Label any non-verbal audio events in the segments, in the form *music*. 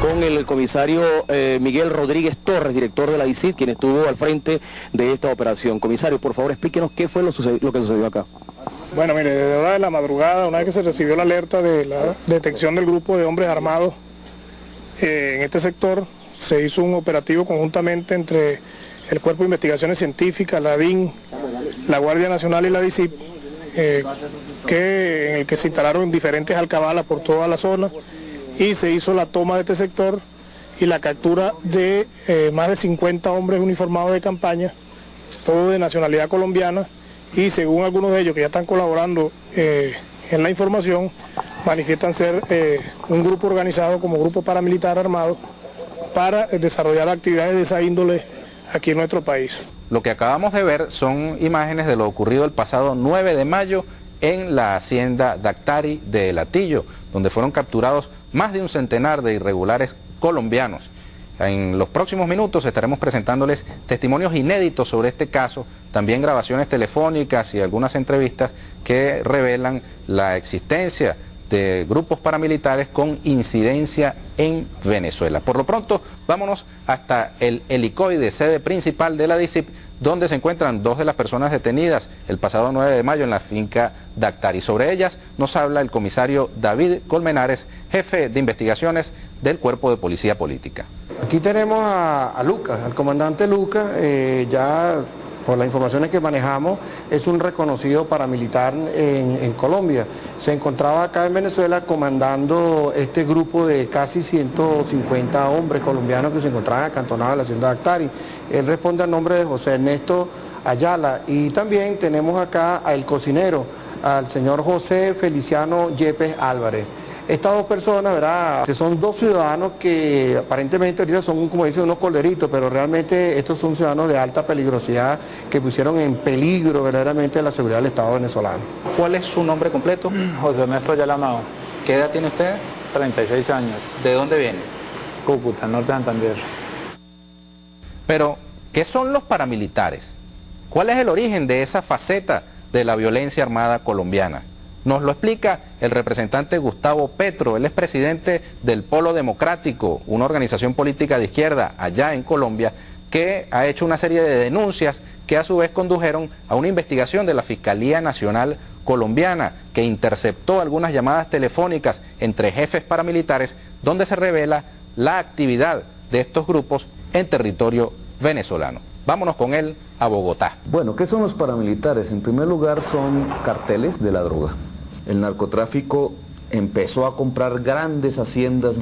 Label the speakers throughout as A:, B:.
A: con el comisario eh, Miguel Rodríguez Torres, director de la ICID, quien estuvo al frente de esta operación. Comisario, por favor, explíquenos qué fue lo, lo que sucedió acá.
B: Bueno, mire, desde hora de la madrugada, una vez que se recibió la alerta de la detección del grupo de hombres armados eh, en este sector, se hizo un operativo conjuntamente entre el Cuerpo de Investigaciones Científicas, la DIN, la Guardia Nacional y la DICIP, eh, que, en el que se instalaron diferentes alcabalas por toda la zona y se hizo la toma de este sector y la captura de eh, más de 50 hombres uniformados de campaña, todos de nacionalidad colombiana y según algunos de ellos que ya están colaborando eh, en la información, manifiestan ser un grupo organizado como grupo paramilitar armado para desarrollar actividades de esa índole aquí en nuestro país.
C: Lo que acabamos de ver son imágenes de lo ocurrido el pasado 9 de mayo en la hacienda Dactari de Latillo, donde fueron capturados más de un centenar de irregulares colombianos. En los próximos minutos estaremos presentándoles testimonios inéditos sobre este caso, también grabaciones telefónicas y algunas entrevistas que revelan la existencia de grupos paramilitares con incidencia en Venezuela. Por lo pronto, vámonos hasta el helicoide, sede principal de la DICIP, donde se encuentran dos de las personas detenidas el pasado 9 de mayo en la finca Dactari. Sobre ellas nos habla el comisario David Colmenares, jefe de investigaciones del Cuerpo de Policía Política.
D: Aquí tenemos a, Lucas, al comandante Lucas, eh, ya por las informaciones que manejamos, es un reconocido paramilitar en, Colombia. Se encontraba acá en Venezuela comandando este grupo de casi 150 hombres colombianos que se encontraban acantonados en la hacienda de Actari. Él responde al nombre de José Ernesto Ayala y también tenemos acá al cocinero, al señor José Feliciano Yepes Álvarez. Estas dos personas, ¿verdad? Que son dos ciudadanos que aparentemente ahorita son, como dicen, unos coleritos, pero realmente estos son ciudadanos de alta peligrosidad que pusieron en peligro verdaderamente la seguridad del Estado venezolano.
C: ¿Cuál es su nombre completo? *clears throat*
E: José Ernesto Yalamao.
C: ¿Qué edad tiene usted?
E: 36 años.
C: ¿De dónde viene?
E: Cúcuta, Norte de Santander.
C: Pero, ¿qué son los paramilitares? ¿Cuál es el origen de esa faceta de la violencia armada colombiana? Nos lo explica el representante Gustavo Petro, él es presidente del Polo Democrático, una organización política de izquierda allá en Colombia, que ha hecho una serie de denuncias que a su vez condujeron a una investigación de la Fiscalía Nacional Colombiana, que interceptó algunas llamadas telefónicas entre jefes paramilitares, donde se revela la actividad de estos grupos en territorio venezolano. Vámonos con él a Bogotá.
F: Bueno, ¿qué son los paramilitares? En primer lugar son carteles de la droga el narcotráfico empezó a comprar grandes haciendas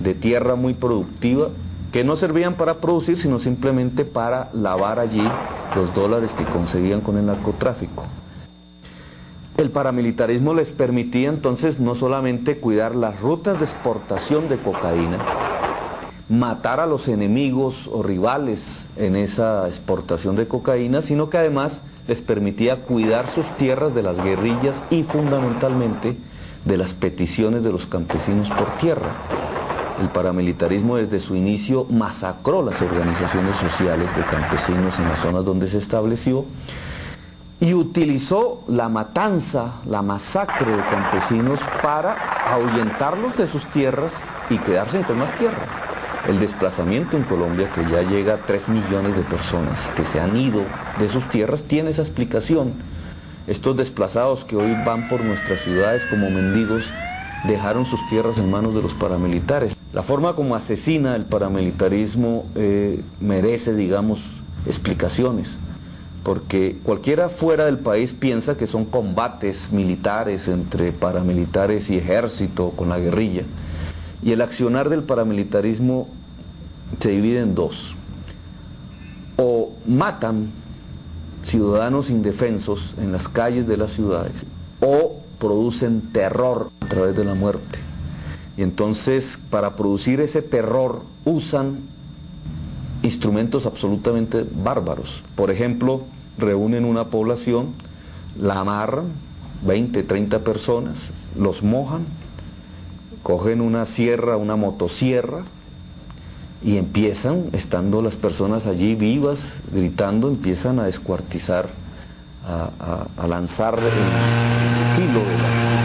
F: de tierra muy productiva que no servían para producir, sino simplemente para lavar allí los dólares que conseguían con el narcotráfico. El paramilitarismo les permitía entonces no solamente cuidar las rutas de exportación de cocaína, matar a los enemigos o rivales en esa exportación de cocaína, sino que además les permitía cuidar sus tierras de las guerrillas y fundamentalmente de las peticiones de los campesinos por tierra. El paramilitarismo desde su inicio masacró las organizaciones sociales de campesinos en las zonas donde se estableció y utilizó la matanza, la masacre de campesinos para ahuyentarlos de sus tierras y quedarse con más tierra. El desplazamiento en Colombia, que ya llega a 3 millones de personas que se han ido de sus tierras, tiene esa explicación. Estos desplazados que hoy van por nuestras ciudades como mendigos dejaron sus tierras en manos de los paramilitares. La forma como asesina el paramilitarismo eh, merece, digamos, explicaciones, porque cualquiera fuera del país piensa que son combates militares entre paramilitares y ejército con la guerrilla. Y el accionar del paramilitarismo se divide en dos. O matan ciudadanos indefensos en las calles de las ciudades, o producen terror a través de la muerte. Y entonces, para producir ese terror, usan instrumentos absolutamente bárbaros. Por ejemplo, reúnen una población, la amarran, 20, 30 personas, los mojan, cogen una sierra, una motosierra, y empiezan, estando las personas allí vivas, gritando, empiezan a descuartizar, a, lanzar el filo de la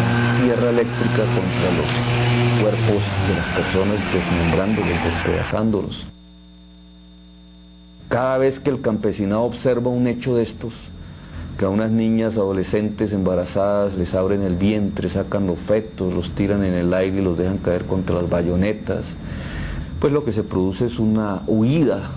F: guerra eléctrica contra los cuerpos de las personas, desmembrándolos, despedazándolos. Cada vez que el campesinado observa un hecho de estos, que a unas niñas adolescentes embarazadas les abren el vientre, sacan los fetos, los tiran en el aire y los dejan caer contra las bayonetas, pues lo que se produce es una huida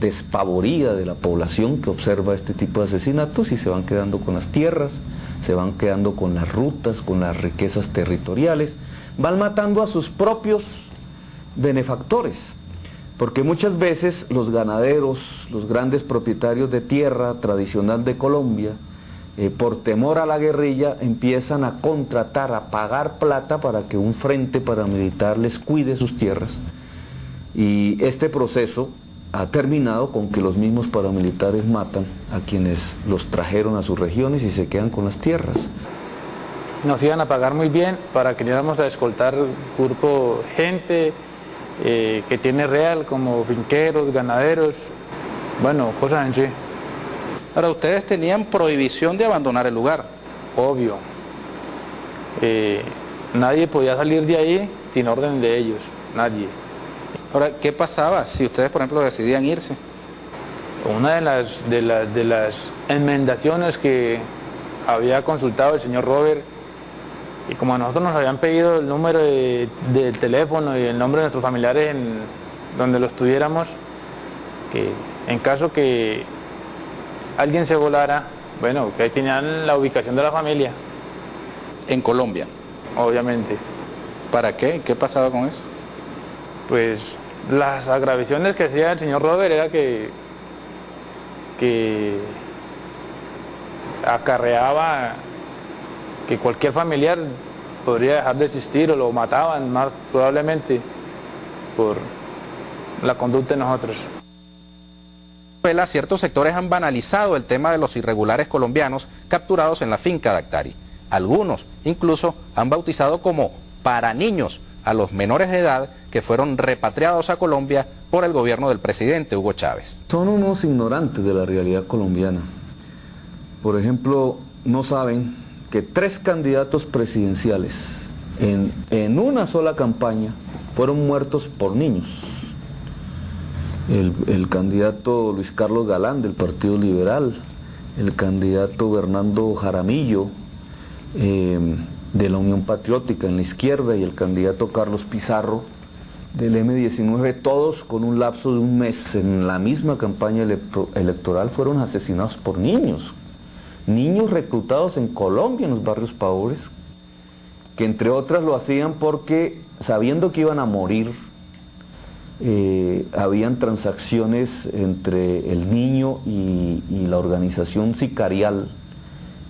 F: despavorida de la población que observa este tipo de asesinatos y se van quedando con las tierras, se van quedando con las rutas, con las riquezas territoriales, van matando a sus propios benefactores. Porque muchas veces los ganaderos, los grandes propietarios de tierra tradicional de Colombia, eh, por temor a la guerrilla, empiezan a contratar, a pagar plata para que un frente paramilitar les cuide sus tierras. Y este proceso ha terminado con que los mismos paramilitares matan a quienes los trajeron a sus regiones y se quedan con las tierras.
E: Nos iban a pagar muy bien para que íbamos a escoltar grupo gente, eh, que tiene real, como finqueros, ganaderos, bueno, cosas en sí.
C: Ahora, ustedes tenían prohibición de abandonar el lugar.
E: Obvio. Eh, nadie podía salir de ahí sin orden de ellos, nadie.
C: Ahora, ¿qué pasaba si ustedes, por ejemplo, decidían irse?
E: Una de las, de, de las enmendaciones que había consultado el señor Robert y como a nosotros nos habían pedido el número de, teléfono y el nombre de nuestros familiares en donde los tuviéramos, que en caso que alguien se volara, bueno, que ahí tenían la ubicación de la familia.
C: En Colombia.
E: Obviamente.
C: ¿Para qué? ¿Qué pasaba con eso?
E: Pues las agravaciones que hacía el señor Robert era que, que acarreaba que cualquier familiar podría dejar de existir o lo mataban más probablemente por la conducta de nosotros.
C: Ciertos sectores han banalizado el tema de los irregulares colombianos capturados en la finca de Actari. Algunos incluso han bautizado como para niños a los menores de edad que fueron repatriados a Colombia por el gobierno del presidente Hugo Chávez.
F: Son unos ignorantes de la realidad colombiana. Por ejemplo, no saben que tres candidatos presidenciales en, una sola campaña fueron muertos por niños. El, candidato Luis Carlos Galán del Partido Liberal, el candidato Bernardo Jaramillo eh, de la Unión Patriótica en la izquierda. Y el candidato Carlos Pizarro del M19, todos con un lapso de un mes en la misma campaña electoral fueron asesinados por niños, niños reclutados en Colombia, en los barrios pobres, que entre otras lo hacían porque sabiendo que iban a morir, eh, habían transacciones entre el niño y, la organización sicarial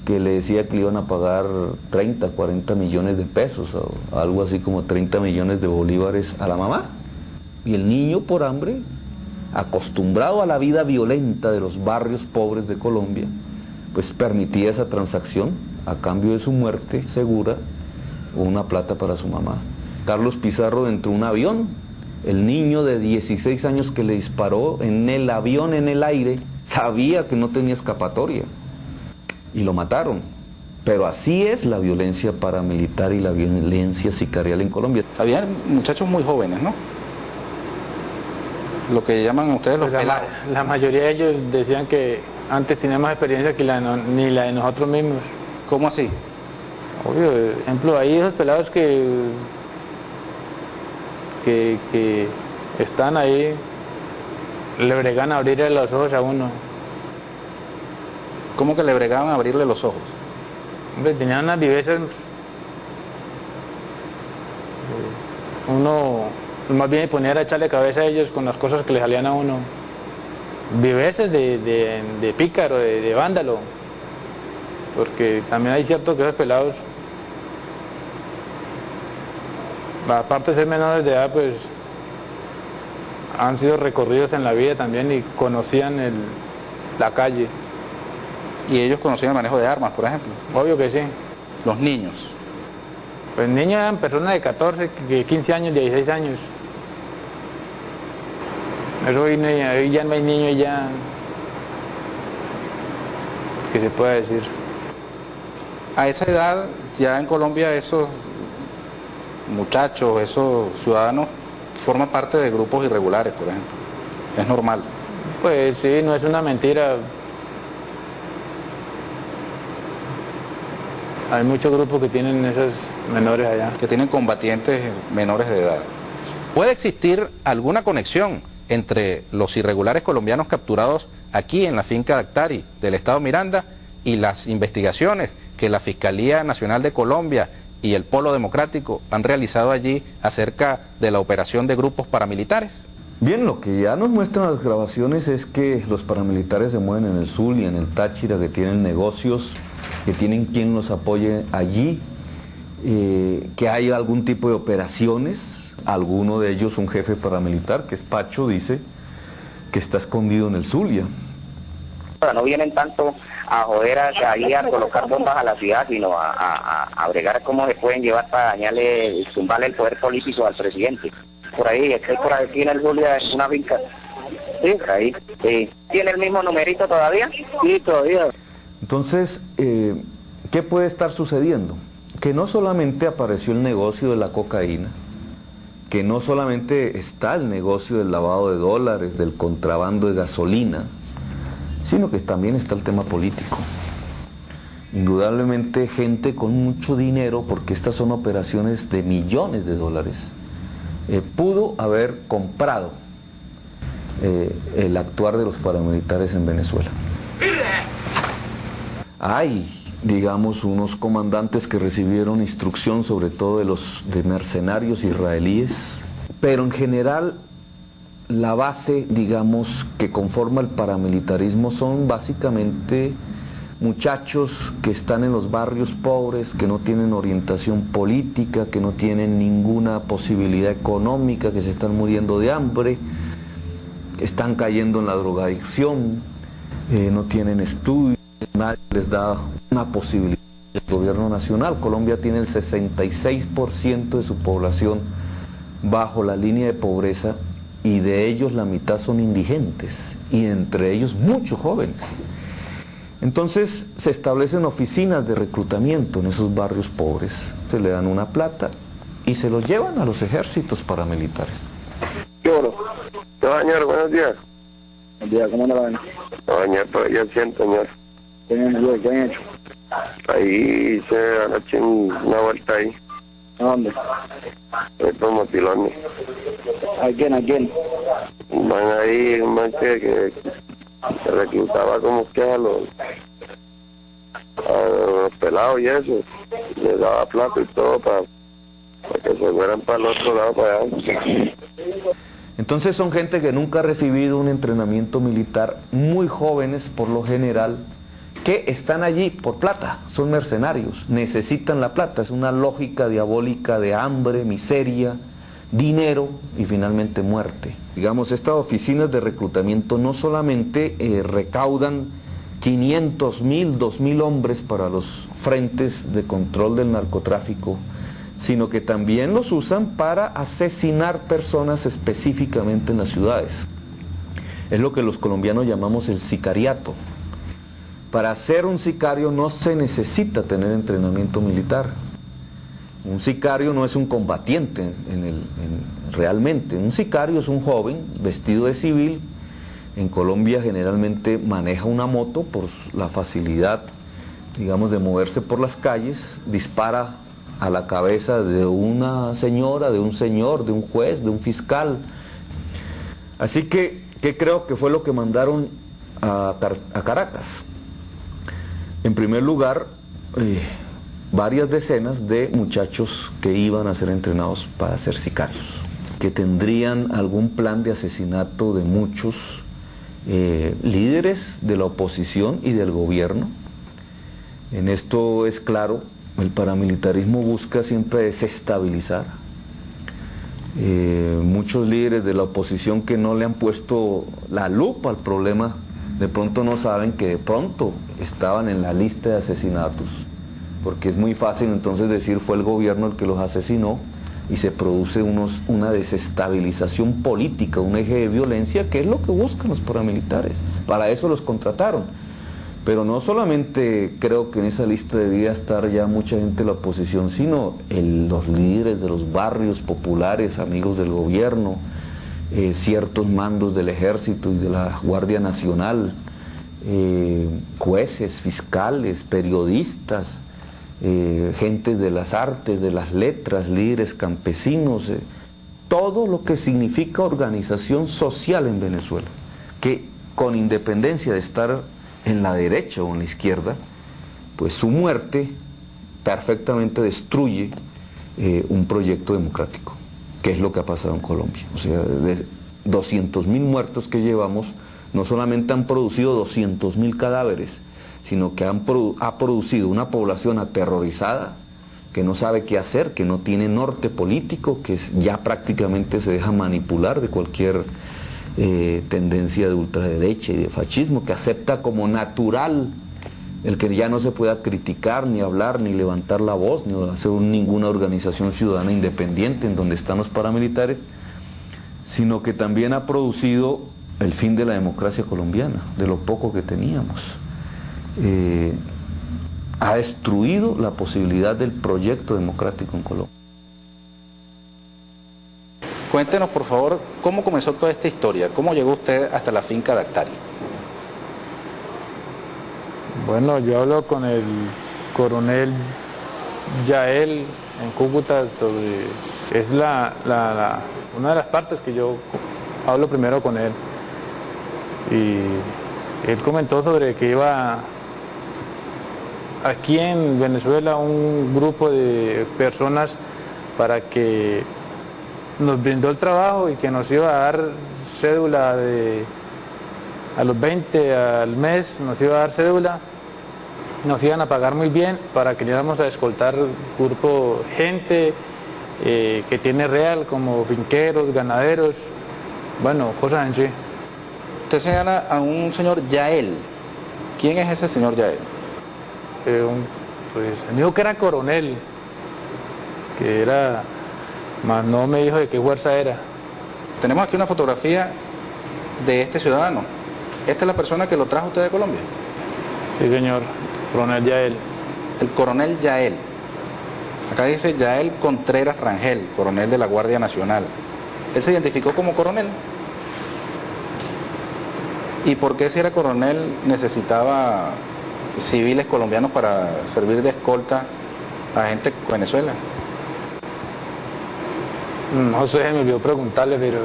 F: que le decía que le iban a pagar 30, 40 millones de pesos, o algo así como 30 millones de bolívares a la mamá. Y el niño por hambre, acostumbrado a la vida violenta de los barrios pobres de Colombia, pues permitía esa transacción a cambio de su muerte segura o una plata para su mamá. Carlos Pizarro entró en un avión, el niño de 16 años que le disparó en el avión en el aire sabía que no tenía escapatoria y lo mataron. Pero así es la violencia paramilitar y la violencia sicarial en Colombia.
C: Habían muchachos muy jóvenes, ¿no? Lo que llaman ustedes los
E: pues la, la mayoría de ellos decían que antes tenía más experiencia que la ni la de nosotros mismos.
C: ¿Cómo así?
E: Obvio, ejemplo, hay esos pelados que, que, están ahí, le bregan a abrirle los ojos a uno.
C: ¿Cómo que le bregaban a abrirle los ojos?
E: Hombre, tenían unas vivencias, uno más bien ponía a echarle cabeza a ellos con las cosas que le salían a uno viveces de, de, pícaro, de, vándalo, porque también hay cierto que esos pelados, aparte de ser menores de edad, pues han sido recorridos en la vida también y conocían el, la calle.
C: ¿Y ellos conocían el manejo de armas, por ejemplo?
E: Obvio que sí.
C: ¿Los niños?
E: Pues niños eran personas de 14, 15 años, 16 años. Pero hoy, ya no hay niño ya que se pueda decir.
C: A esa edad ya en Colombia esos muchachos, esos ciudadanos forman parte de grupos irregulares, por ejemplo. Es normal.
E: Pues sí, no es una mentira. Hay muchos grupos que tienen esos menores allá.
C: Que tienen combatientes menores de edad. ¿Puede existir alguna conexión entre los irregulares colombianos capturados aquí en la finca Dactari del Estado Miranda y las investigaciones que la Fiscalía Nacional de Colombia y el Polo Democrático han realizado allí acerca de la operación de grupos paramilitares?
F: Bien, lo que ya nos muestran las grabaciones es que los paramilitares se mueven en el Zulia, en el Táchira, que tienen negocios, que tienen quien los apoye allí, eh, que hay algún tipo de operaciones, alguno de ellos un jefe paramilitar, que es Pacho, dice que está escondido en el Zulia.
G: No vienen tanto a joder a, ahí a colocar bombas a la ciudad, sino a, a, bregar cómo se pueden llevar para dañarle, zumbarle el poder político al presidente. Por ahí, es que por aquí en el Zulia es una finca. Sí, ahí. Sí. ¿Tiene el mismo numerito todavía? Sí, todavía.
F: Entonces, eh, ¿qué puede estar sucediendo? Que no solamente apareció el negocio de la cocaína, que no solamente está el negocio del lavado de dólares, del contrabando de gasolina, sino que también está el tema político. Indudablemente gente con mucho dinero, porque estas son operaciones de millones de dólares, eh, pudo haber comprado eh, el actuar de los paramilitares en Venezuela. Hay, digamos, unos comandantes que recibieron instrucción sobre todo de los de mercenarios israelíes, pero en general la base, digamos, que conforma el paramilitarismo son básicamente muchachos que están en los barrios pobres, que no tienen orientación política, que no tienen ninguna posibilidad económica, que se están muriendo de hambre, están cayendo en la drogadicción, eh, no tienen estudios, nadie les da una posibilidad. El gobierno nacional, Colombia tiene el 66% de su población bajo la línea de pobreza y de ellos la mitad son indigentes y entre ellos muchos jóvenes. Entonces se establecen oficinas de reclutamiento en esos barrios pobres, se le dan una plata y se los llevan a los ejércitos paramilitares.
H: Señor, buenos días.
I: Buenos días, ¿cómo anda la vaina?
H: No, señor, pero yo siento, señor.
I: ¿Qué han, ¿Qué han hecho?
H: Ahí hice anoche una vuelta ahí.
I: ¿A dónde?
H: Ahí por Motilones.
I: ¿A quién? ¿A quién?
H: Van ahí, un man que, que se reclutaba como que a los, a los pelados y eso. Les daba plata y todo para, para que se fueran para el otro lado, para allá.
F: Entonces son gente que nunca ha recibido un entrenamiento militar, muy jóvenes por lo general, que están allí por plata, son mercenarios, necesitan la plata, es una lógica diabólica de hambre, miseria, dinero y finalmente muerte. Digamos, estas oficinas de reclutamiento no solamente eh, recaudan 500 mil, 2 mil hombres para los frentes de control del narcotráfico, sino que también los usan para asesinar personas específicamente en las ciudades. Es lo que los colombianos llamamos el sicariato. Para ser un sicario no se necesita tener entrenamiento militar. Un sicario no es un combatiente en el, en- realmente. Un sicario es un joven vestido de civil. En Colombia generalmente maneja una moto por la facilidad, digamos, de moverse por las calles, dispara a la cabeza de una señora, de un señor, de un juez, de un fiscal. Así que, ¿qué creo que fue lo que mandaron a Caracas? En primer lugar, eh, varias decenas de muchachos que iban a ser entrenados para ser sicarios, que tendrían algún plan de asesinato de muchos eh, líderes de la oposición y del gobierno. En esto es claro, el paramilitarismo busca siempre desestabilizar. Eh, muchos líderes de la oposición que no le han puesto la lupa al problema, de pronto no saben que de pronto estaban en la lista de asesinatos, porque es muy fácil entonces decir fue el gobierno el que los asesinó y se produce unos, una desestabilización política, un eje de violencia, que es lo que buscan los paramilitares. Para eso los contrataron. Pero no solamente creo que en esa lista debía estar ya mucha gente de la oposición, sino los líderes de los barrios populares, amigos del gobierno, eh, ciertos mandos del ejército y de la Guardia Nacional, eh, jueces, fiscales, periodistas, eh, gentes de las artes, de las letras, líderes campesinos, eh, todo lo que significa organización social en Venezuela, que con independencia de estar en la derecha o en la izquierda, pues su muerte perfectamente destruye eh, un proyecto democrático, que es lo que ha pasado en Colombia. O sea, de 200 mil muertos que llevamos, no solamente han producido 200 mil cadáveres, sino que han ha producido una población aterrorizada, que no sabe qué hacer, que no tiene norte político, que ya prácticamente se deja manipular de cualquier eh, tendencia de ultraderecha y de fascismo, que acepta como natural el que ya no se pueda criticar, ni hablar, ni levantar la voz, ni hacer un- ninguna organización ciudadana independiente en donde están los paramilitares, sino que también ha producido el fin de la democracia colombiana, de lo poco que teníamos. Eh, ha destruido la posibilidad del proyecto democrático en Colombia.
C: Cuéntenos, por favor, cómo comenzó toda esta historia, cómo llegó usted hasta la finca de Actari.
E: Bueno, yo hablo con el coronel Yael en Cúcuta sobre... Es la, la- la- una de las partes que yo hablo primero con él. Y él comentó sobre que iba aquí en Venezuela un grupo de personas para que nos brindó el trabajo y que nos iba a dar cédula de a los 20 al mes nos iba a dar cédula, nos iban a pagar muy bien para que íbamos a escoltar grupo gente eh, que tiene real como finqueros, ganaderos, bueno, cosas en sí.
C: Usted señala a un señor Yael. ¿Quién es ese señor Yael?
E: Un- pues me dijo que era coronel, que era, más no me dijo de qué fuerza era.
C: Tenemos aquí una fotografía de este ciudadano. Esta es la persona que lo trajo usted de Colombia.
E: Sí, señor, coronel Yael.
C: El coronel Yael. Acá dice Yael Contreras Rangel, coronel de la Guardia Nacional. Él se identificó como coronel. ¿Y por qué si era coronel necesitaba civiles colombianos para servir de escolta a gente de Venezuela?
E: No sé, me olvidó preguntarle, pero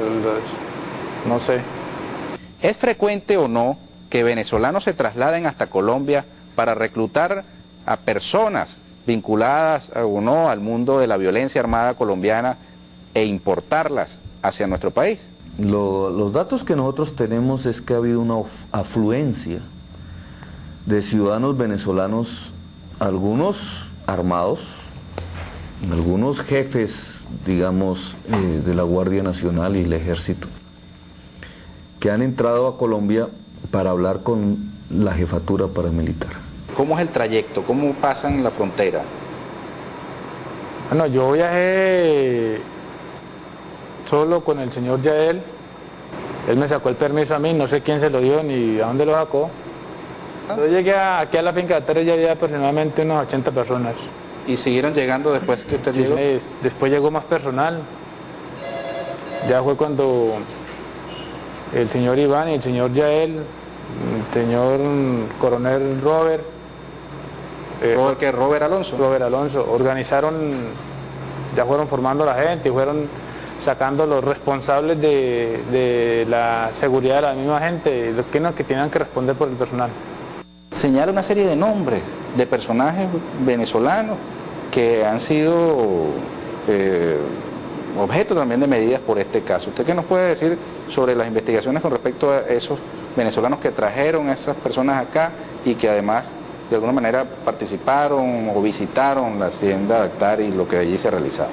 E: no sé.
C: ¿Es frecuente o no que venezolanos se trasladen hasta Colombia para reclutar a personas vinculadas o no al mundo de la violencia armada colombiana e importarlas hacia nuestro país?
F: Lo- los datos que nosotros tenemos es que ha habido una afluencia de ciudadanos venezolanos, algunos armados, algunos jefes, digamos, eh, de la Guardia Nacional y el Ejército, que han entrado a Colombia para hablar con la jefatura paramilitar.
C: ¿Cómo es el trayecto? ¿Cómo pasan la frontera?
E: Bueno, yo viajé solo con el señor Yael. Él me sacó el permiso a mí, no sé quién se lo dio ni a dónde lo sacó. Yo llegué aquí a la finca de Teres ya había aproximadamente unas 80 personas.
C: ¿Y siguieron llegando después que usted llegó?
E: sí, Después llegó más personal. Ya fue cuando el señor Iván y el señor Yael, el señor coronel Robert, eh,
C: Robert, que Robert Alonso.
E: Robert Alonso, organizaron, ya fueron formando a la gente y fueron sacando los responsables de, de la seguridad de la misma gente, los que, no, que tenían que responder por el personal.
C: Señala una serie de nombres de personajes venezolanos que han sido eh, objeto también de medidas por este caso. ¿Usted qué nos puede decir sobre las investigaciones con respecto a esos venezolanos que trajeron a esas personas acá y que además de alguna manera participaron o visitaron la hacienda de Actar y lo que allí se realizaba?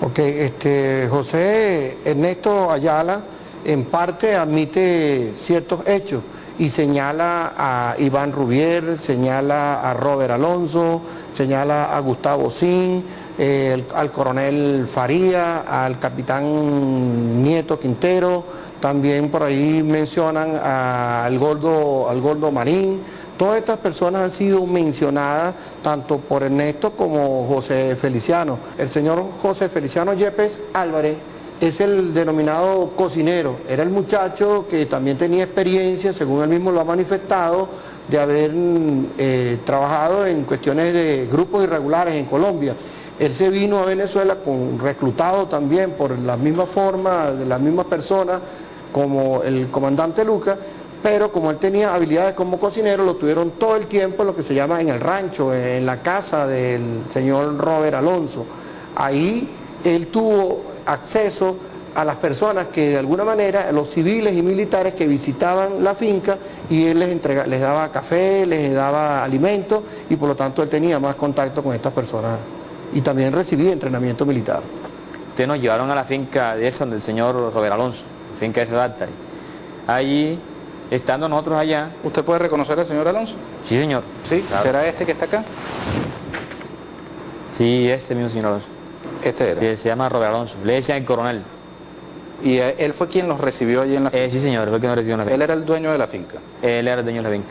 D: Ok, este, José Ernesto Ayala en parte admite ciertos hechos y señala a Iván Rubier, señala a Robert Alonso, señala a Gustavo Sin, eh, al coronel Faría, al capitán Nieto Quintero, también por ahí mencionan al Gordo, al Gordo Marín, Todas estas personas han sido mencionadas tanto por Ernesto como José Feliciano. El señor José Feliciano Yepes Álvarez es el denominado cocinero. Era el muchacho que también tenía experiencia, según él mismo lo ha manifestado, de haber eh, trabajado en cuestiones de grupos irregulares en Colombia. Él se vino a Venezuela con reclutado también por la misma forma, de las mismas personas, como el comandante Lucas, pero como él tenía habilidades como cocinero, lo tuvieron todo el tiempo lo que se llama en el rancho, en la casa del señor Robert Alonso. Ahí él tuvo acceso a las personas que de alguna manera, los civiles y militares que visitaban la finca y él les, entrega, les daba café, les daba alimento y por lo tanto él tenía más contacto con estas personas y también recibía entrenamiento militar.
J: Ustedes nos llevaron a la finca de esa del señor Robert Alonso, finca de Sedátari. Allí, estando nosotros allá...
C: ¿Usted puede reconocer al señor Alonso?
J: Sí, señor.
C: ¿Sí? ¿Será este que está acá?
J: Sí, ese mismo señor Alonso.
C: Este era.
J: se llama Robert Alonso. Le decían el coronel.
C: ¿Y él fue quien los recibió allí en la
J: finca? Eh, sí, señor, fue quien nos recibió en la finca.
C: ¿Él era el dueño de la finca?
J: Él era el dueño de la finca.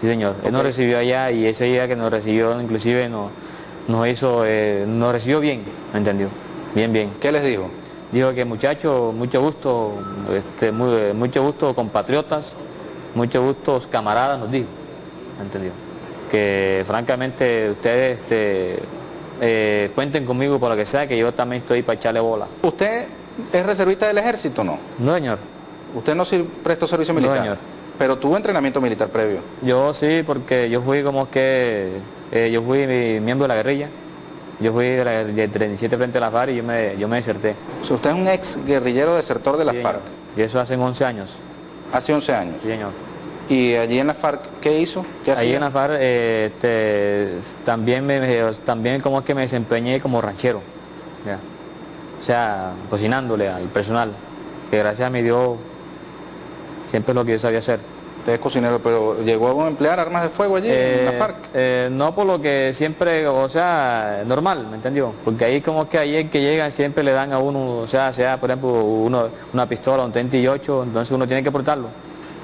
J: Sí, señor. Él nos recibió allá y ese día que nos recibió, inclusive, nos, nos hizo, eh, nos recibió bien, ¿me entendió? Bien, bien.
C: ¿Qué les dijo?
J: Dijo que muchachos, mucho gusto, este, mucho gusto compatriotas, mucho gusto camaradas, nos dijo, ¿me entendió? Que francamente ustedes este, eh, cuenten conmigo por lo que sea, que yo también estoy para echarle bola.
C: ¿Usted es reservista del ejército o no?
J: No, señor.
C: ¿Usted no prestó servicio militar?
J: No, señor.
C: ¿Pero tuvo entrenamiento militar previo?
J: Yo sí, porque yo fui como que, eh, yo fui miembro de la guerrilla. Yo fui de, la, 37 frente a la FARC y yo me, yo me deserté.
C: usted es un ex guerrillero desertor de la FARC.
J: Y eso hace 11 años.
C: ¿Hace 11 años?
J: Sí, señor.
C: ¿Y allí en la FARC qué hizo? ¿Qué
J: allí en la FARC eh, este, también, me, también como es que me desempeñé como ranchero. O sea, cocinándole al personal, que gracias a mi Dios siempre es lo que yo sabía hacer.
C: Usted es cocinero, pero ¿llegó a emplear armas de fuego allí en la eh, FARC?
J: Eh, no por lo que siempre, o sea, normal, ¿me entendió? Porque ahí como que ahí que llegan siempre le dan a uno, o sea, sea por ejemplo uno, una pistola, un 38, entonces uno tiene que portarlo.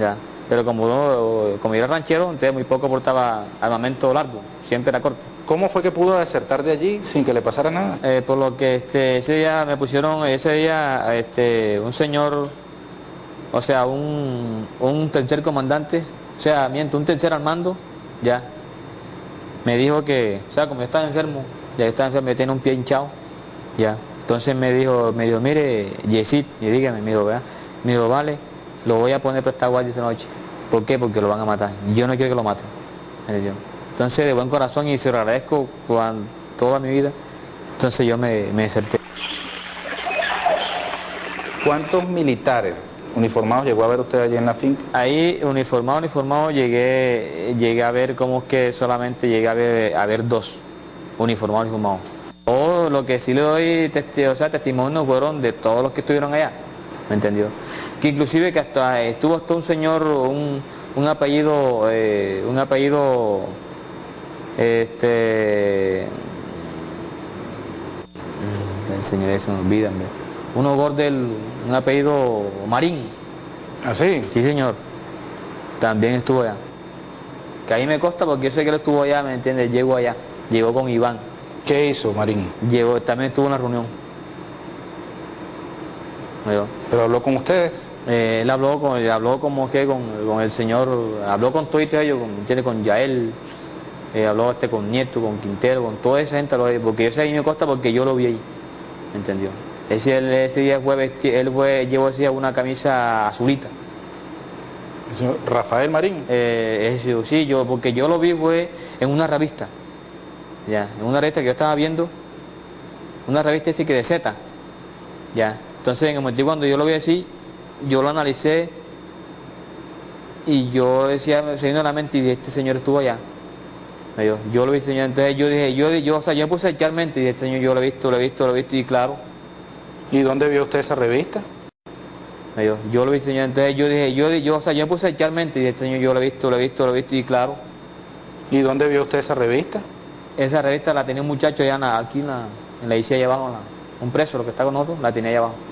J: Ya. Pero como, uno, como era ranchero, entonces muy poco portaba armamento largo, siempre era corto.
C: ¿Cómo fue que pudo desertar de allí sin que le pasara nada?
J: Eh, por lo que este, ese día me pusieron, ese día este, un señor, o sea, un, tercer comandante, o sea, miento, un tercer al mando, ya, me dijo que, o sea, como yo estaba enfermo, ya estaba enfermo, me tenía un pie hinchado, ya. Entonces me dijo, me dijo, mire, Yesid, y dígame, me dijo, ¿verdad? Me dijo, vale, lo voy a poner para esta guardia esta noche. ¿Por qué? Porque lo van a matar. Yo no quiero que lo maten. Entonces, de buen corazón y se lo agradezco toda mi vida, entonces yo me, me deserté.
C: ¿Cuántos militares uniformados llegó a ver usted allí en la finca?
J: Ahí, uniformado, uniformado, llegué, llegué a ver como que solamente llegué a ver, a ver dos, uniformados, uniformados. O lo que sí le doy o sea, testimonio fueron de todos los que estuvieron allá, ¿me entendió? Que inclusive que hasta estuvo hasta un señor, un, apellido, eh, un apellido, este, el señor se me olvida, uno Gordel, un apellido Marín.
C: ¿Ah, sí?
J: Sí, señor. También estuvo allá. Que ahí me consta porque yo sé que él estuvo allá, ¿me entiendes? Llegó allá, llegó con Iván.
C: ¿Qué hizo Marín?
J: Llegó, también estuvo en una reunión.
C: ¿Pero habló con ustedes?
J: Eh, él habló con, habló como que con, el señor, habló con todos ellos, con, con Yael, eh, habló este con Nieto, con Quintero, con toda esa gente, porque yo sé ahí me costa porque yo lo vi ahí, ¿entendió? Ese, ese día fue, él fue, llevó ese día una camisa azulita.
C: Rafael Marín.
J: Eh, sí, yo, porque yo lo vi fue en una revista, ya, en una revista que yo estaba viendo, una revista así que de Z, ya. Entonces en el momento cuando yo lo vi así, yo lo analicé y yo decía, vino a la mente y este señor estuvo allá. Yo, lo vi, señor, entonces yo dije, yo, yo, o sea, yo puse a echar mente y este señor, yo lo he visto, lo he visto, lo he visto y claro.
C: ¿Y dónde vio usted esa revista?
J: Yo, lo vi, señor, entonces yo dije, yo, yo, o sea, yo puse a echar mente y este señor, yo lo he visto, lo he visto, lo he visto y claro.
C: ¿Y dónde vio usted esa revista?
J: Esa revista la tenía un muchacho allá aquí en la, en la allá abajo, un preso, lo que está con nosotros, la tenía allá abajo.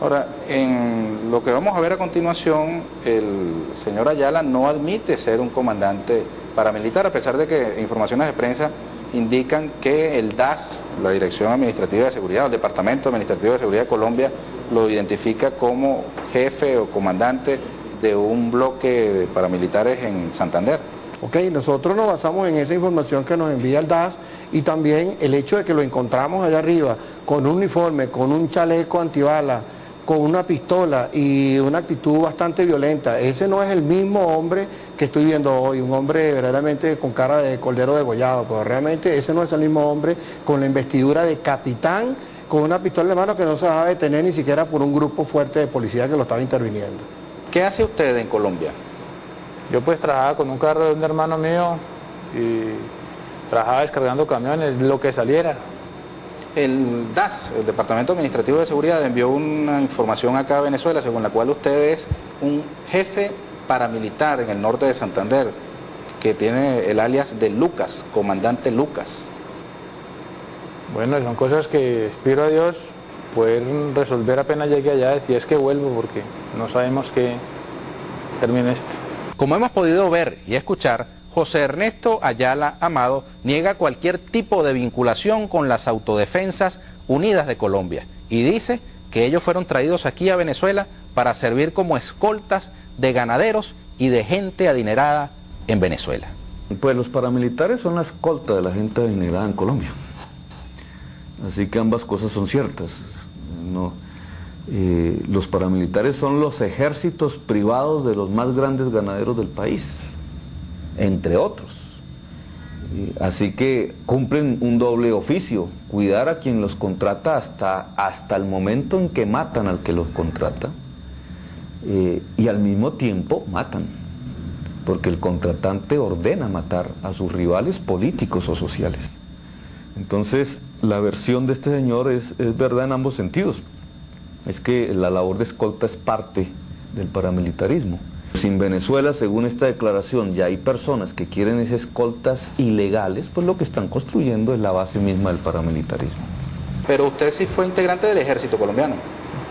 C: Ahora, en lo que vamos a ver a continuación, el señor Ayala no admite ser un comandante paramilitar, a pesar de que informaciones de prensa indican que el DAS, la Dirección Administrativa de Seguridad, el Departamento Administrativo de Seguridad de Colombia, lo identifica como jefe o comandante de un bloque de paramilitares en Santander.
D: Ok, nosotros nos basamos en esa información que nos envía el DAS y también el hecho de que lo encontramos allá arriba con un uniforme, con un chaleco antibala, con una pistola y una actitud bastante violenta. Ese no es el mismo hombre que estoy viendo hoy, un hombre verdaderamente con cara de cordero degollado, pero realmente ese no es el mismo hombre con la investidura de capitán, con una pistola en mano que no se va a detener ni siquiera por un grupo fuerte de policía que lo estaba interviniendo.
C: ¿Qué hace usted en Colombia?
E: Yo pues trabajaba con un carro de un hermano mío y trabajaba descargando camiones, lo que saliera.
C: El DAS, el Departamento Administrativo de Seguridad, envió una información acá a Venezuela según la cual usted es un jefe paramilitar en el norte de Santander, que tiene el alias de Lucas, comandante Lucas.
E: Bueno, son cosas que espero a Dios poder resolver apenas llegue allá, si es que vuelvo, porque no sabemos que termine esto.
C: Como hemos podido ver y escuchar, José Ernesto Ayala Amado niega cualquier tipo de vinculación con las Autodefensas Unidas de Colombia y dice que ellos fueron traídos aquí a Venezuela para servir como escoltas de ganaderos y de gente adinerada en Venezuela.
F: Pues los paramilitares son la escolta de la gente adinerada en Colombia. Así que ambas cosas son ciertas. Eh, los paramilitares son los ejércitos privados de los más grandes ganaderos del país, entre otros. Así que cumplen un doble oficio, cuidar a quien los contrata hasta, hasta el momento en que matan al que los contrata eh, y al mismo tiempo matan, porque el contratante ordena matar a sus rivales políticos o sociales. Entonces, la versión de este señor es, es verdad en ambos sentidos. Es que la labor de escolta es parte del paramilitarismo. Sin Venezuela, según esta declaración, ya hay personas que quieren esas escoltas ilegales, pues lo que están construyendo es la base misma del paramilitarismo.
C: Pero usted sí fue integrante del ejército colombiano.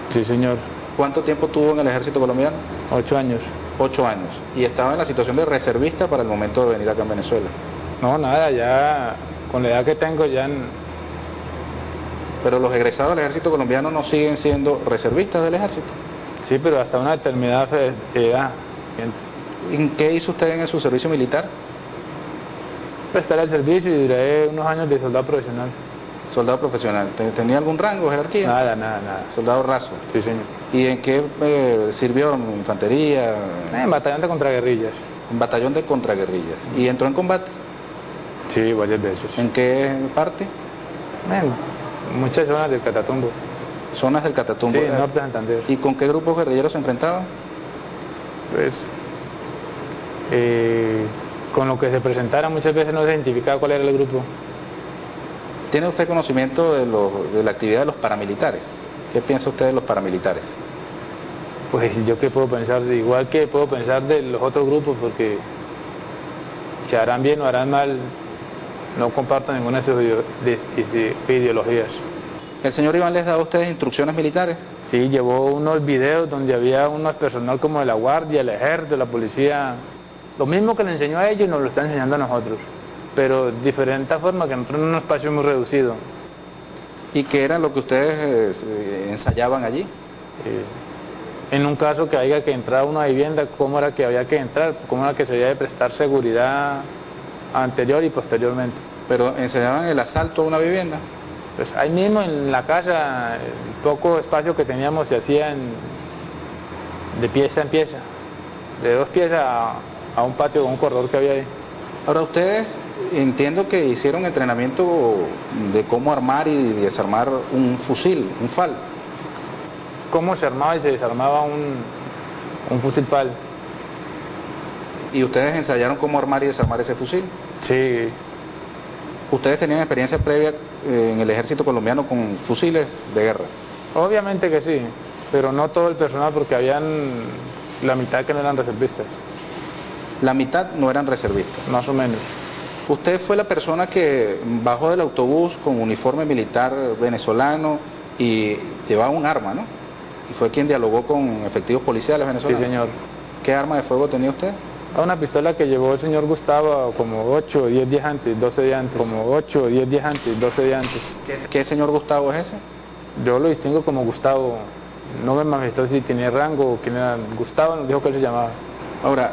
E: Sí, señor.
C: ¿Cuánto tiempo tuvo en el ejército colombiano?
E: Ocho años.
C: Ocho años. Y estaba en la situación de reservista para el momento de venir acá en Venezuela.
E: No, nada, ya con la edad que tengo ya... en-
C: Pero los egresados del ejército colombiano no siguen siendo reservistas del ejército.
E: Sí, pero hasta una determinada fe-
C: ¿En qué hizo usted en su servicio militar?
E: Prestar el servicio y duré unos años de soldado profesional.
C: Soldado profesional. ¿Te- ¿Tenía algún rango, jerarquía?
E: Nada, nada, nada.
C: Soldado raso.
E: Sí, señor.
C: ¿Y en qué eh, sirvió? ¿En infantería?
E: En batallón de contraguerrillas.
C: En batallón de contraguerrillas. ¿Y entró en combate?
E: Sí, varias veces.
C: ¿En qué parte?
E: En muchas zonas del Catatumbo.
C: Zonas del Catatumbo.
E: Sí,
C: Eh,
E: norte de Santander.
C: ¿Y con qué grupos guerrilleros se enfrentaba?
E: Pues, eh, con lo que se presentara muchas veces no se identificaba cuál era el grupo.
C: ¿Tiene usted conocimiento de, lo- de la actividad de los paramilitares? ¿Qué piensa usted de los paramilitares?
E: Pues yo qué puedo pensar, igual que puedo pensar de los otros grupos, porque si harán bien o harán mal, no comparto ninguna de sus ideo- de- de- ideologías.
C: ¿El señor Iván les daba a ustedes instrucciones militares?
E: Sí, llevó unos videos donde había unos personal como de la guardia, el ejército, la policía. Lo mismo que le enseñó a ellos nos lo está enseñando a nosotros, pero de diferente forma que nosotros en un espacio muy reducido.
C: ¿Y qué era lo que ustedes eh, ensayaban allí?
E: Eh, en un caso que haya que entrar a una vivienda, cómo era que había que entrar, cómo era que se había de prestar seguridad anterior y posteriormente.
C: ¿Pero enseñaban el asalto a una vivienda?
E: Pues ahí mismo en la casa, el poco espacio que teníamos se hacía en- de pieza en pieza, de dos piezas a, a un patio con un corredor que había ahí.
C: Ahora ustedes entiendo que hicieron entrenamiento de cómo armar y desarmar un fusil, un FAL.
E: Cómo se armaba y se desarmaba un, un fusil PAL.
C: ¿Y ustedes ensayaron cómo armar y desarmar ese fusil?
E: Sí,
C: ¿Ustedes tenían experiencia previa eh, en el ejército colombiano con fusiles de guerra?
E: obviamente que sí, pero no todo el personal porque habían la mitad que no eran reservistas,
C: La mitad no eran reservistas.
E: más o menos.
C: Usted fue la persona que bajó del autobús con uniforme militar venezolano y llevaba un arma, ¿no? y fue quien dialogó con efectivos policiales
E: Sí,
C: venezolanos.
E: señor.
C: ¿Qué arma de fuego tenía usted?
E: A una pistola que llevó el señor Gustavo como 8 o 10 días antes, 12 días antes, como 8 o 10 días antes, 12 días antes.
C: ¿Qué, señor Gustavo es ese?
E: Yo lo distingo como Gustavo. No me manifestó si tenía rango o quién era. Gustavo nos dijo que él se llamaba.
C: Ahora,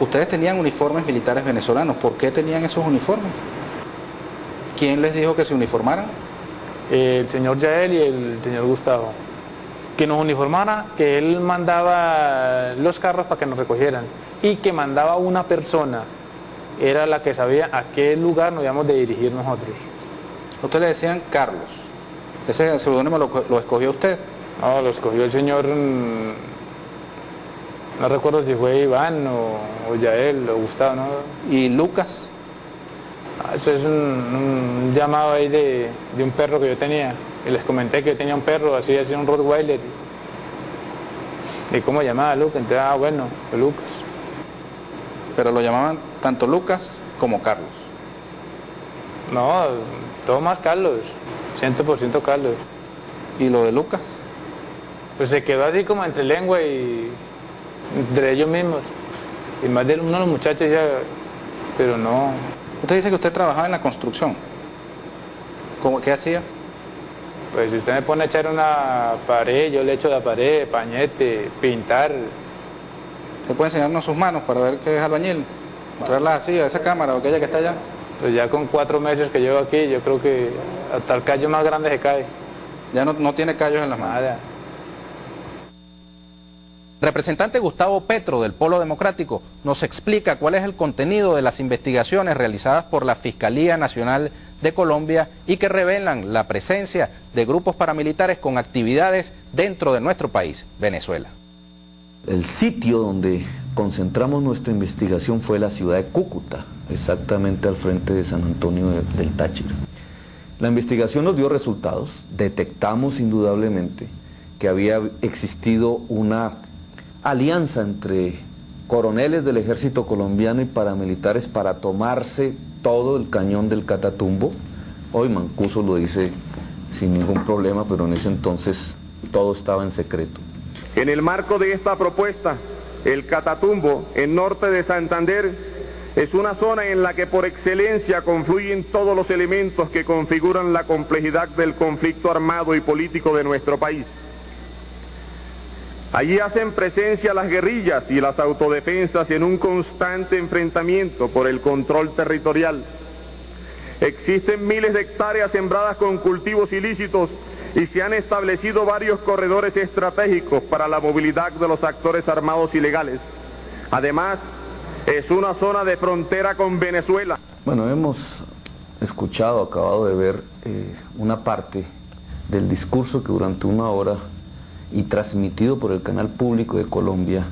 C: ustedes tenían uniformes militares venezolanos. ¿Por qué tenían esos uniformes? ¿Quién les dijo que se uniformaran?
E: El señor Yael y el señor Gustavo. Que nos uniformara, que él mandaba los carros para que nos recogieran y que mandaba una persona. Era la que sabía a qué lugar nos íbamos de dirigir nosotros.
C: Ustedes le decían Carlos. Ese seudónimo lo, lo escogió usted.
E: No, lo escogió el señor, mm, no recuerdo si fue Iván o, o Yael o Gustavo, ¿no?
C: ¿Y Lucas?
E: Ah, Eso es un, un llamado ahí de, de un perro que yo tenía. Y les comenté que yo tenía un perro, así, así un Rottweiler. ¿Y cómo llamaba Lucas? Entonces, ah, bueno, Lucas.
C: Pero lo llamaban tanto Lucas como Carlos.
E: No, todo más Carlos, 100% Carlos.
C: ¿Y lo de Lucas?
E: Pues se quedó así como entre lengua y entre ellos mismos. Y más de uno de los muchachos ya, pero no,
C: Usted dice que usted trabajaba en la construcción. ¿Cómo, ¿Qué hacía?
E: Pues si usted me pone a echar una pared, yo le echo la pared, pañete, pintar.
C: ¿Usted puede enseñarnos sus manos para ver qué es albañil? Mostrarlas así a esa cámara o aquella que está allá.
E: Pues ya con cuatro meses que llevo aquí, yo creo que hasta el callo más grande se cae.
C: Ya no, no tiene callos en las manos.
E: Nada.
C: Representante Gustavo Petro del Polo Democrático nos explica cuál es el contenido de las investigaciones realizadas por la Fiscalía Nacional de Colombia y que revelan la presencia de grupos paramilitares con actividades dentro de nuestro país, Venezuela.
F: El sitio donde concentramos nuestra investigación fue la ciudad de Cúcuta, exactamente al frente de San Antonio de- del Táchira. La investigación nos dio resultados, detectamos indudablemente que había existido una alianza entre coroneles del ejército colombiano y paramilitares para tomarse todo el cañón del Catatumbo. Hoy Mancuso lo dice sin ningún problema, pero en ese entonces todo estaba en secreto.
K: En el marco de esta propuesta, el Catatumbo, en norte de Santander, es una zona en la que por excelencia confluyen todos los elementos que configuran la complejidad del conflicto armado y político de nuestro país. Allí hacen presencia las guerrillas y las autodefensas en un constante enfrentamiento por el control territorial. Existen miles de hectáreas sembradas con cultivos ilícitos y se han establecido varios corredores estratégicos para la movilidad de los actores armados ilegales. Además, es una zona de frontera con Venezuela.
F: Bueno, hemos escuchado, acabado de ver eh, una parte del discurso que durante una hora y transmitido por el canal público de Colombia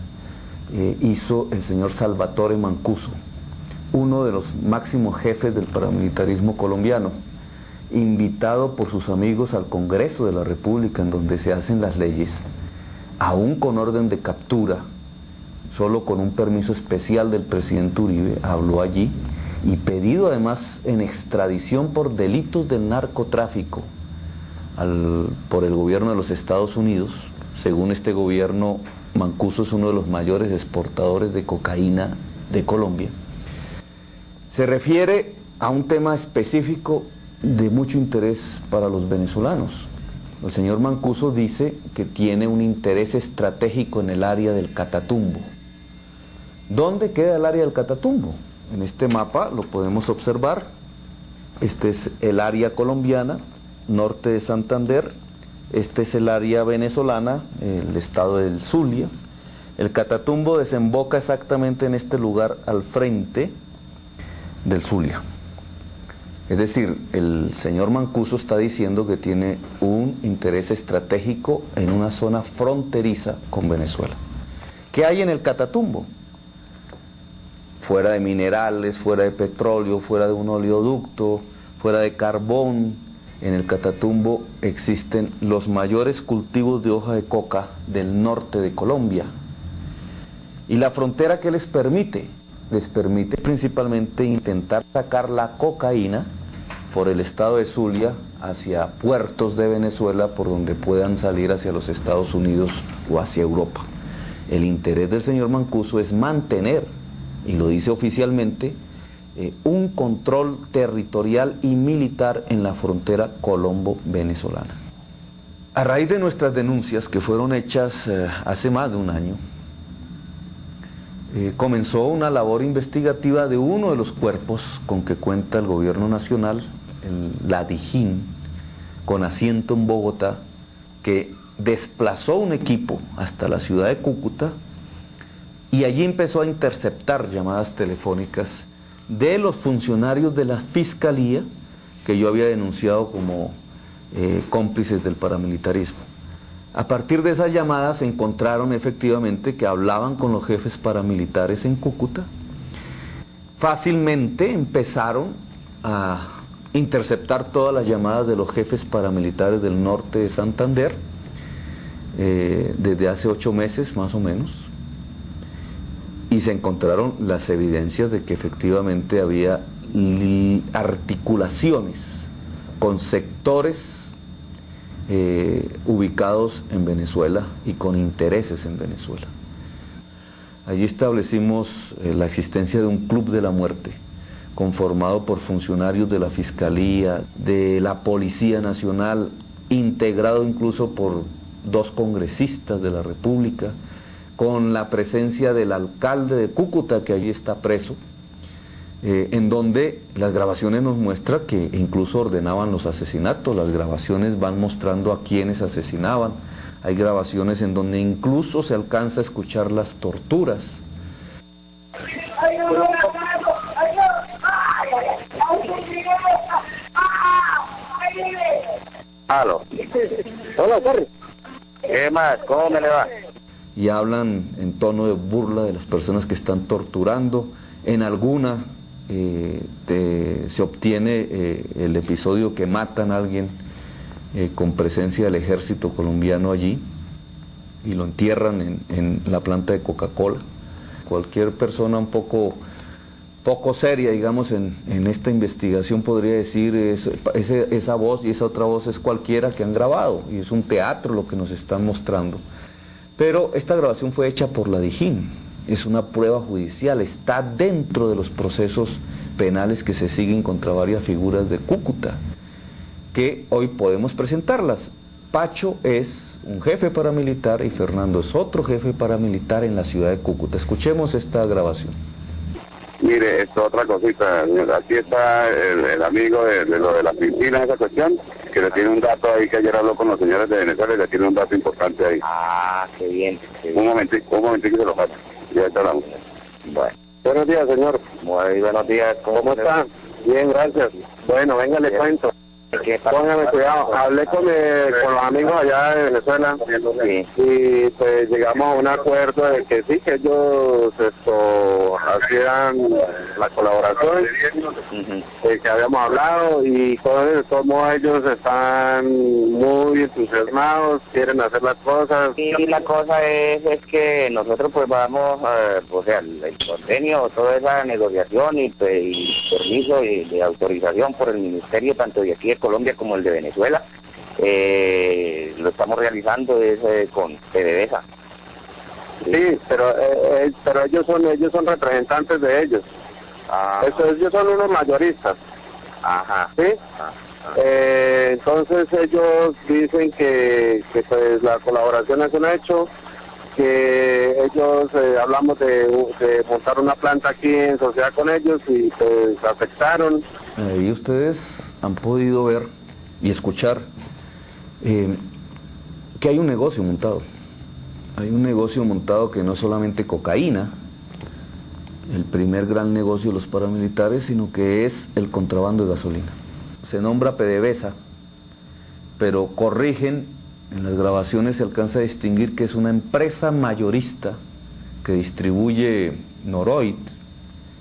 F: eh, hizo el señor Salvatore Mancuso, uno de los máximos jefes del paramilitarismo colombiano, invitado por sus amigos al Congreso de la República en donde se hacen las leyes, aún con orden de captura, solo con un permiso especial del presidente Uribe, habló allí y pedido además en extradición por delitos del narcotráfico por el gobierno de los Estados Unidos. Según este gobierno, Mancuso es uno de los mayores exportadores de cocaína de Colombia. Se refiere a un tema específico de mucho interés para los venezolanos. El señor Mancuso dice que tiene un interés estratégico en el área del Catatumbo. ¿Dónde queda el área del Catatumbo? En este mapa lo podemos observar. Este es el área colombiana, norte de Santander. Este es el área venezolana, el estado del Zulia. El Catatumbo desemboca exactamente en este lugar al frente del Zulia. Es decir, el señor Mancuso está diciendo que tiene un interés estratégico en una zona fronteriza con Venezuela. ¿Qué hay en el Catatumbo? Fuera de minerales, fuera de petróleo, fuera de un oleoducto, fuera de carbón, en el Catatumbo existen los mayores cultivos de hoja de coca del norte de Colombia. ¿Y la frontera qué les permite? Les permite principalmente intentar sacar la cocaína por el estado de Zulia hacia puertos de Venezuela por donde puedan salir hacia los Estados Unidos o hacia Europa. El interés del señor Mancuso es mantener, y lo dice oficialmente, eh, un control territorial y militar en la frontera colombo-venezolana. A raíz de nuestras denuncias que fueron hechas eh, hace más de un año, eh, comenzó una labor investigativa de uno de los cuerpos con que cuenta el gobierno nacional, la DIJÍN, con asiento en Bogotá, que desplazó un equipo hasta la ciudad de Cúcuta y allí empezó a interceptar llamadas telefónicas de los funcionarios de la fiscalía que yo había denunciado como eh, cómplices del paramilitarismo. A partir de esas llamadas se encontraron efectivamente que hablaban con los jefes paramilitares en Cúcuta. Fácilmente empezaron a interceptar todas las llamadas de los jefes paramilitares del norte de Santander eh, desde hace ocho meses más o menos y se encontraron las evidencias de que efectivamente había articulaciones con sectores eh, ubicados en Venezuela y con intereses en Venezuela. Allí establecimos eh, la existencia de un club de la muerte, conformado por funcionarios de la Fiscalía, de la Policía Nacional, integrado incluso por dos congresistas de la República, con la presencia del alcalde de Cúcuta, que allí está preso, eh, en donde las grabaciones nos muestran que incluso ordenaban los asesinatos, las grabaciones van mostrando a quienes asesinaban, hay grabaciones en donde incluso se alcanza a escuchar las torturas.
G: Aló. Hola, ¿Qué más? ¿Cómo me le va?
F: Y hablan en tono de burla de las personas que están torturando. En alguna eh, se obtiene eh, el episodio que matan a alguien eh, con presencia del ejército colombiano allí y lo entierran en, la planta de Coca-Cola. Cualquier persona un poco, poco seria, digamos, en, esta investigación podría decir esa voz y esa otra voz es cualquiera que han grabado y es un teatro lo que nos están mostrando. Pero esta grabación fue hecha por la Dijín, es una prueba judicial, está dentro de los procesos penales que se siguen contra varias figuras de Cúcuta, que hoy podemos presentarlas. Pacho es un jefe paramilitar y Fernando es otro jefe paramilitar en la ciudad de Cúcuta. Escuchemos esta grabación.
H: Mire, esto otra cosita, aquí está el, amigo de, lo de las piscinas, esa cuestión, que le tiene un dato ahí que ayer habló con los señores de Venezuela y le tiene un dato importante ahí.
G: Ah, qué bien.
H: Un momentito, un momentito que se lo pase.
G: Bueno.
H: Buenos días, señor.
G: Muy buenos días.
H: ¿Cómo, está? Bien, gracias. Bueno, venga, le cuento. Póngame cuidado, hablé con, eh, con los amigos allá de Venezuela y pues llegamos a un acuerdo de que sí, que ellos esto, hacían la colaboración eh, que habíamos hablado y todos, todos ellos están muy entusiasmados, quieren hacer las cosas.
G: Y la cosa es, es que nosotros pues vamos, a, o sea, el, convenio, toda esa negociación y, pues, y permiso y de autorización por el ministerio tanto de aquí Colombia como el de Venezuela. Eh, lo estamos realizando es, eh, con PDVSA.
H: Sí, pero eh, pero ellos son ellos son representantes de ellos.
G: Ah.
H: ellos son unos mayoristas.
G: Ajá.
H: ¿Sí? entonces ellos dicen que, que pues la colaboración es un hecho, que ellos hablamos de, de, montar una planta aquí en sociedad con ellos y pues aceptaron.
F: ¿Y ustedes han podido ver y escuchar eh, que hay un negocio montado. Hay un negocio montado que no es solamente cocaína, el primer gran negocio de los paramilitares, sino que es el contrabando de gasolina. Se nombra PDVSA, pero corrigen, en las grabaciones se alcanza a distinguir que es una empresa mayorista que distribuye Noroid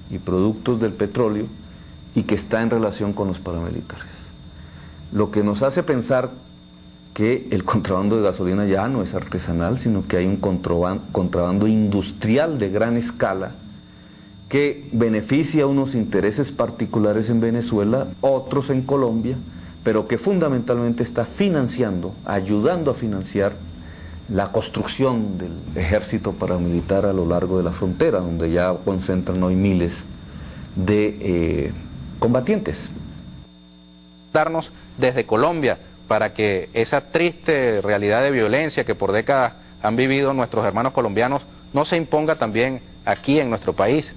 F: y productos del petróleo y que está en relación con los paramilitares. Lo que nos hace pensar que el contrabando de gasolina ya no es artesanal, sino que hay un contrabando industrial de gran escala que beneficia unos intereses particulares en Venezuela, otros en Colombia, pero que fundamentalmente está financiando, ayudando a financiar la construcción del ejército paramilitar a lo largo de la frontera, donde ya concentran hoy miles de eh, combatientes.
C: Darnos desde Colombia para que esa triste realidad de violencia que por décadas han vivido nuestros hermanos colombianos no se imponga también aquí en nuestro país.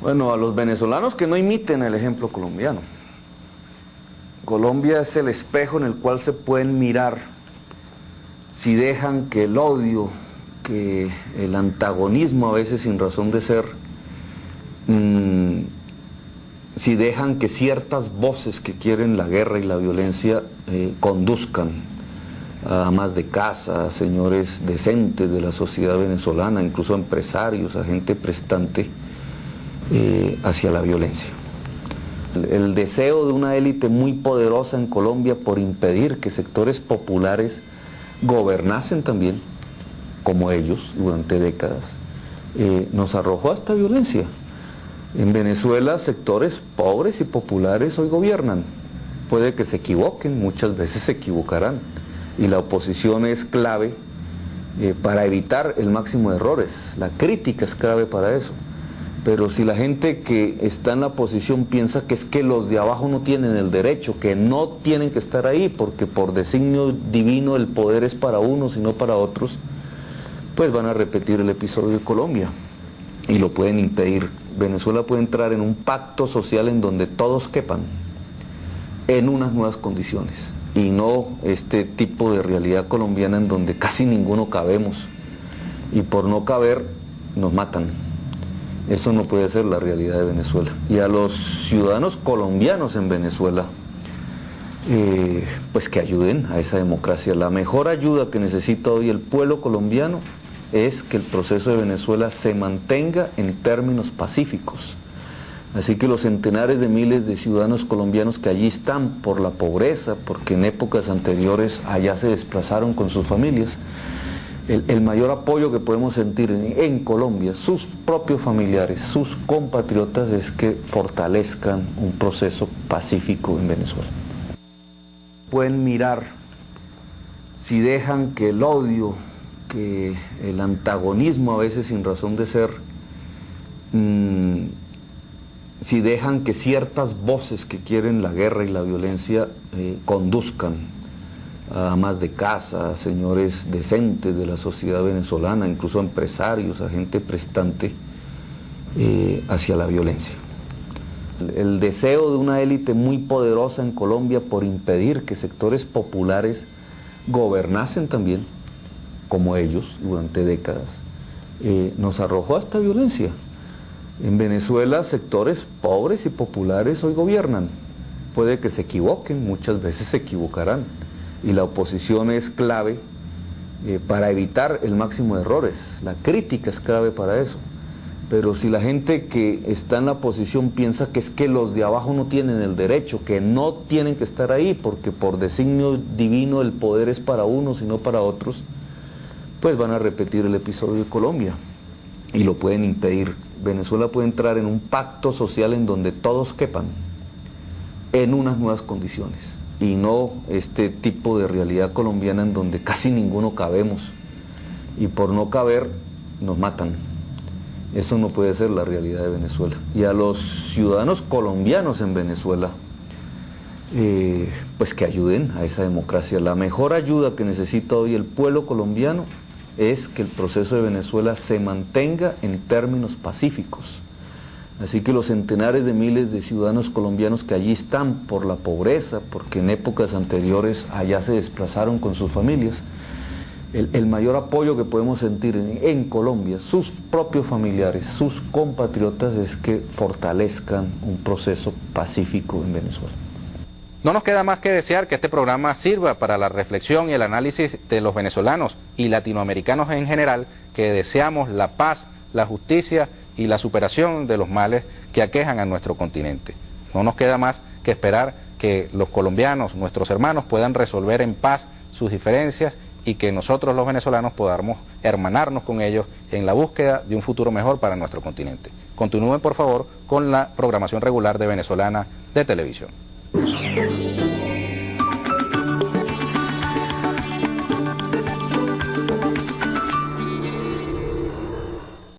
F: Bueno, a los venezolanos que no imiten el ejemplo colombiano. Colombia es el espejo en el cual se pueden mirar si dejan que el odio, que el antagonismo a veces sin razón de ser, mmm, si dejan que ciertas voces que quieren la guerra y la violencia eh, conduzcan a más de casa, señores decentes de la sociedad venezolana, incluso empresarios, a gente prestante, eh, hacia la violencia. El, el deseo de una élite muy poderosa en Colombia por impedir que sectores populares gobernasen también, como ellos, durante décadas, eh, nos arrojó a esta violencia. En Venezuela sectores pobres y populares hoy gobiernan. Puede que se equivoquen, muchas veces se equivocarán. Y la oposición es clave eh, para evitar el máximo de errores. La crítica es clave para eso. Pero si la gente que está en la oposición piensa que es que los de abajo no tienen el derecho, que no tienen que estar ahí porque por designio divino el poder es para unos y no para otros, pues van a repetir el episodio de Colombia y lo pueden impedir. Venezuela puede entrar en un pacto social en donde todos quepan en unas nuevas condiciones y no este tipo de realidad colombiana en donde casi ninguno cabemos y por no caber nos matan. Eso no puede ser la realidad de Venezuela. Y a los ciudadanos colombianos en Venezuela, eh, pues que ayuden a esa democracia. La mejor ayuda que necesita hoy el pueblo colombiano es que el proceso de Venezuela se mantenga en términos pacíficos. Así que los centenares de miles de ciudadanos colombianos que allí están por la pobreza, porque en épocas anteriores allá se desplazaron con sus familias, el, mayor apoyo que podemos sentir en, en, Colombia, sus propios familiares, sus compatriotas, es que fortalezcan un proceso pacífico en Venezuela. Pueden mirar si dejan que el odio, que el antagonismo a veces sin razón de ser, mmm, si dejan que ciertas voces que quieren la guerra y la violencia eh, conduzcan a más de casa, señores decentes de la sociedad venezolana, incluso empresarios, a gente prestante, eh, hacia la violencia. El deseo de una élite muy poderosa en Colombia por impedir que sectores populares gobernasen también, como ellos, durante décadas, eh, nos arrojó a esta violencia. En Venezuela sectores pobres y populares hoy gobiernan. Puede que se equivoquen, muchas veces se equivocarán y la oposición es clave eh, para evitar el máximo de errores. La crítica es clave para eso. Pero si la gente que está en la oposición piensa que es que los de abajo no tienen el derecho, que no tienen que estar ahí porque por designio divino el poder es para unos y no para otros, pues van a repetir el episodio de Colombia y lo pueden impedir. Venezuela puede entrar en un pacto social en donde todos quepan en unas nuevas condiciones y no este tipo de realidad colombiana en donde casi ninguno cabemos y por no caber nos matan. Eso no puede ser la realidad de Venezuela. Y a los ciudadanos colombianos en Venezuela, eh, pues que ayuden a esa democracia. La mejor ayuda que necesita hoy el pueblo colombiano es que el proceso de Venezuela se mantenga en términos pacíficos. Así que los centenares de miles de ciudadanos colombianos que allí están por la pobreza, porque en épocas anteriores allá se desplazaron con sus familias, el, mayor apoyo que podemos sentir en, en, Colombia, sus propios familiares, sus compatriotas, es que fortalezcan un proceso pacífico en Venezuela.
C: No nos queda más que desear que este programa sirva para la reflexión y el análisis de los venezolanos y latinoamericanos en general que deseamos la paz, la justicia y la superación de los males que aquejan a nuestro continente. No nos queda más que esperar que los colombianos, nuestros hermanos, puedan resolver en paz sus diferencias y que nosotros los venezolanos podamos hermanarnos con ellos en la búsqueda de un futuro mejor para nuestro continente. Continúen por favor con la programación regular de Venezolana de Televisión. Thank you.